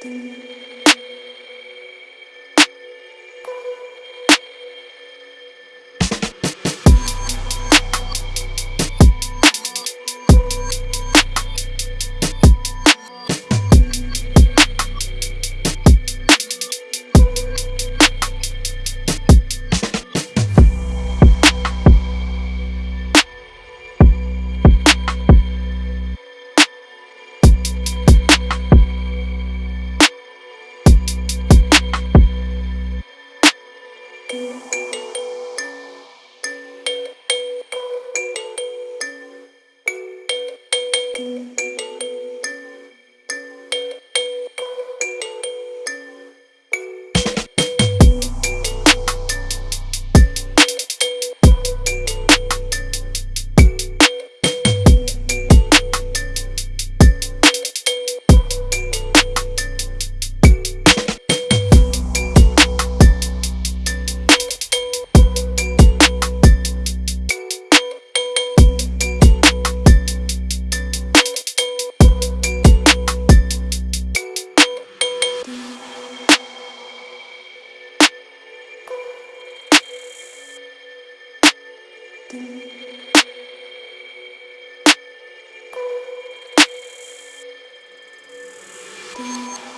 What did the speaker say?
Tum. Thank Thank you.